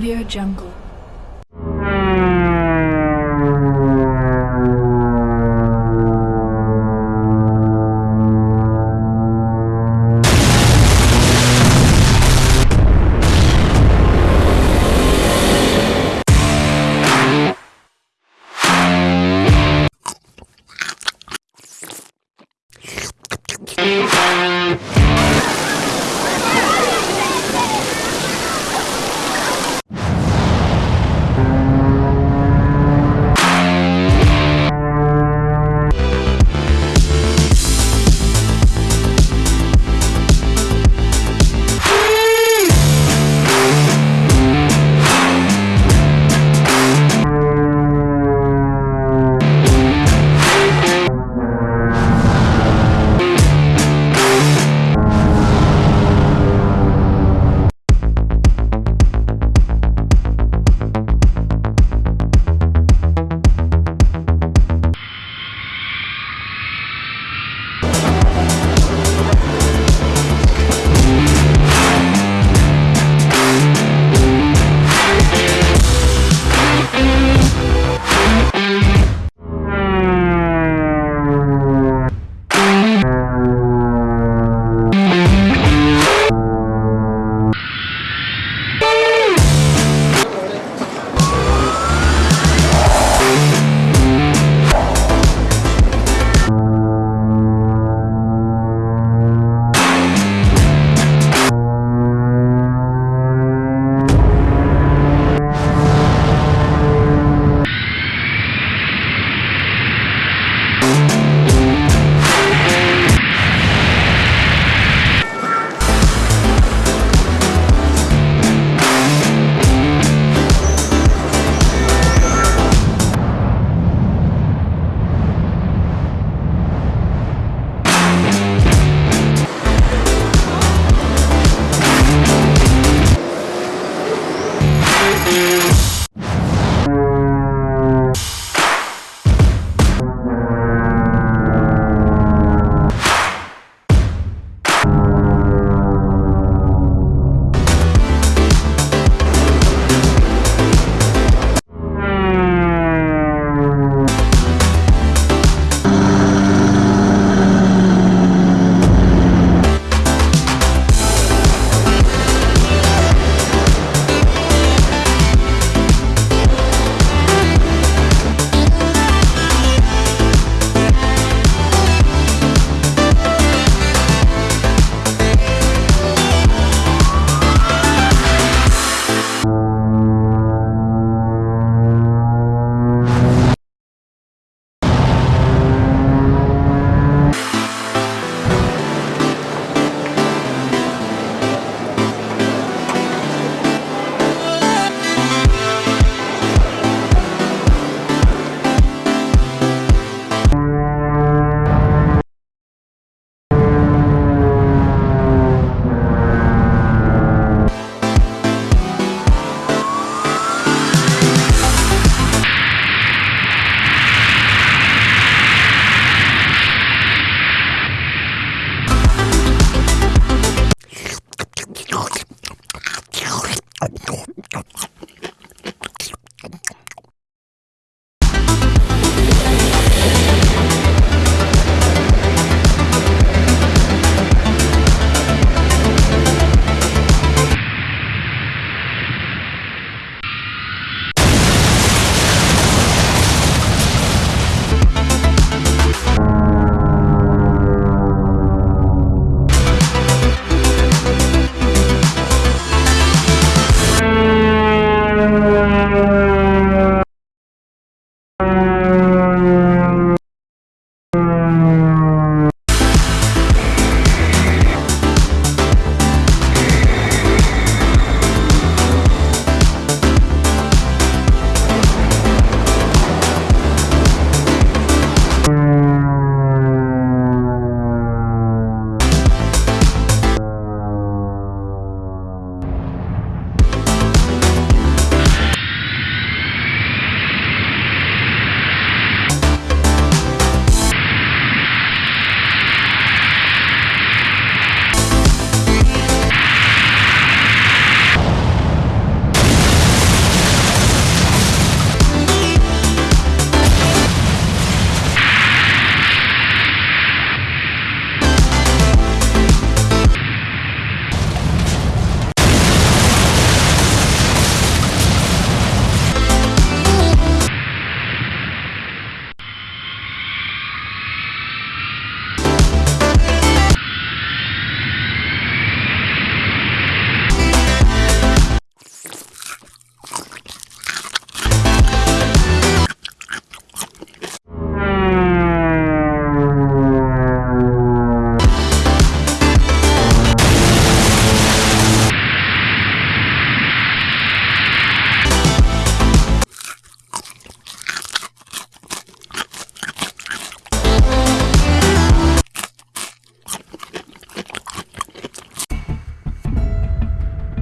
Audio Jungle.